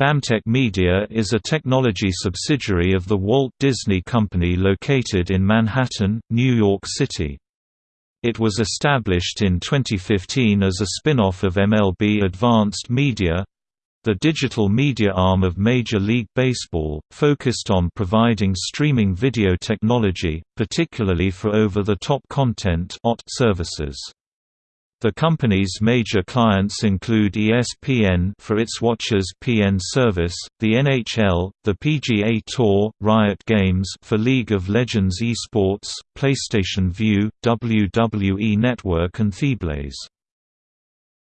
BAMTech Media is a technology subsidiary of the Walt Disney Company located in Manhattan, New York City. It was established in 2015 as a spin-off of MLB Advanced Media, the digital media arm of Major League Baseball, focused on providing streaming video technology, particularly for over-the-top content services. The company's major clients include ESPN for its Watchers PN service, the NHL, the PGA Tour, Riot Games for League of Legends esports, PlayStation Vue, WWE Network and Theblaze.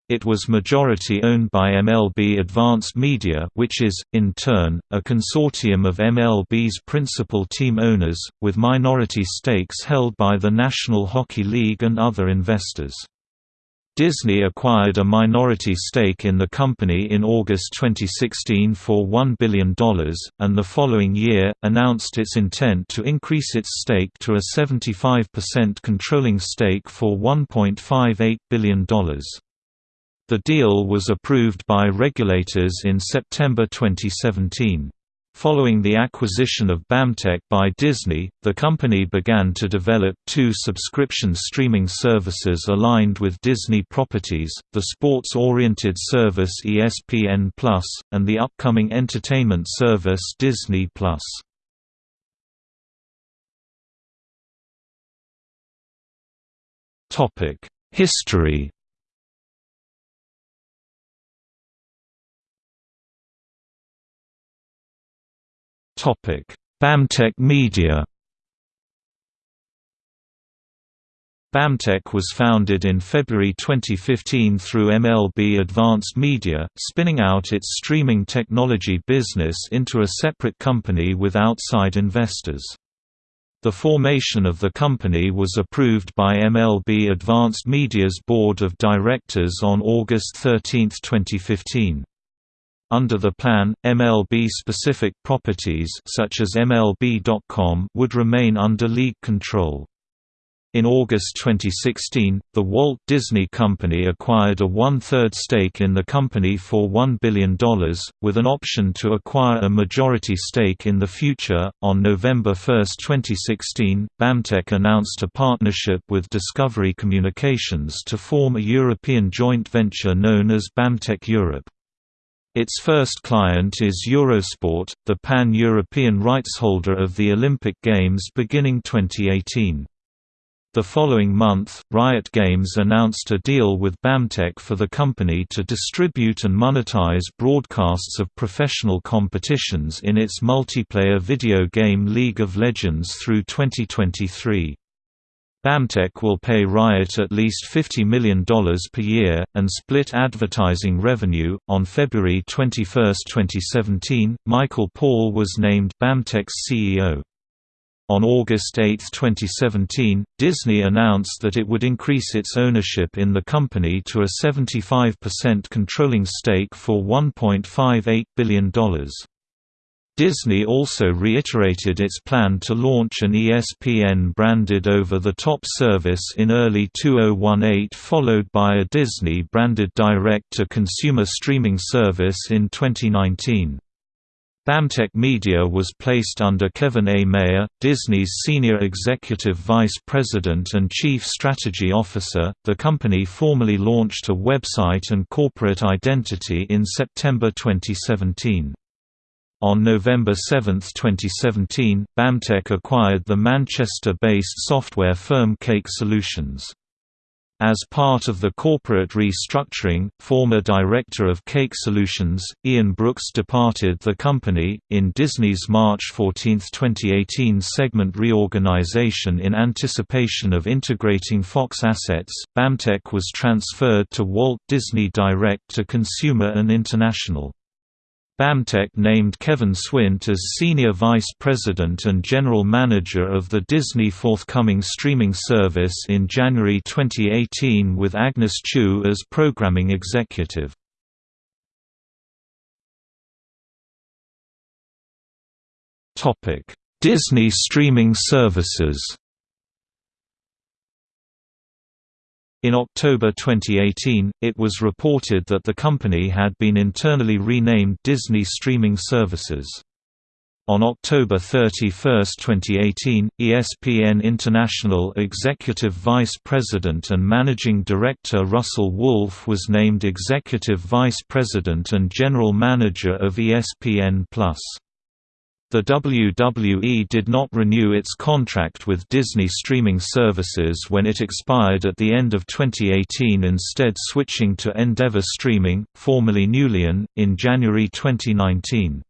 It was majority owned by MLB Advanced Media which is, in turn, a consortium of MLB's principal team owners, with minority stakes held by the National Hockey League and other investors. Disney acquired a minority stake in the company in August 2016 for $1 billion, and the following year, announced its intent to increase its stake to a 75% controlling stake for $1.58 billion. The deal was approved by regulators in September 2017. Following the acquisition of BAMTech by Disney, the company began to develop two subscription streaming services aligned with Disney properties, the sports-oriented service ESPN Plus, and the upcoming entertainment service Disney Plus. History BAMTech Media BAMTech was founded in February 2015 through MLB Advanced Media, spinning out its streaming technology business into a separate company with outside investors. The formation of the company was approved by MLB Advanced Media's board of directors on August 13, 2015. Under the plan, MLB-specific properties such as MLB.com would remain under league control. In August 2016, the Walt Disney Company acquired a one-third stake in the company for $1 billion, with an option to acquire a majority stake in the future. On November 1, 2016, BAMTech announced a partnership with Discovery Communications to form a European joint venture known as BAMTech Europe. Its first client is Eurosport, the pan-European rights holder of the Olympic Games beginning 2018. The following month, Riot Games announced a deal with BAMTech for the company to distribute and monetize broadcasts of professional competitions in its multiplayer video game League of Legends through 2023. BAMTech will pay Riot at least $50 million per year, and split advertising revenue. On February 21, 2017, Michael Paull was named BAMTech's CEO. On August 8, 2017, Disney announced that it would increase its ownership in the company to a 75% controlling stake for $1.58 billion. Disney also reiterated its plan to launch an ESPN-branded over-the-top service in early 2018 followed by a Disney-branded direct-to-consumer streaming service in 2019. BAMTech Media was placed under Kevin A. Mayer, Disney's Senior Executive Vice President and Chief Strategy Officer. The company formally launched a website and corporate identity in September 2017. On November 7, 2017, BAMTech acquired the Manchester-based software firm Cake Solutions. As part of the corporate restructuring, former director of Cake Solutions, Ian Brooks departed the company. In Disney's March 14, 2018 segment reorganization in anticipation of integrating Fox assets, BAMTech was transferred to Walt Disney Direct to Consumer and International. BAMTech named Kevin Swint as Senior Vice President and General Manager of the Disney forthcoming streaming service in January 2018 with Agnes Chu as Programming Executive. Disney streaming services In October 2018, it was reported that the company had been internally renamed Disney Streaming Services. On October 31, 2018, ESPN International Executive Vice President and Managing Director Russell Wolf was named Executive Vice President and General Manager of ESPN+. The WWE did not renew its contract with Disney Streaming Services when it expired at the end of 2018 instead switching to Endeavor Streaming, formerly NeuLion, in January 2019.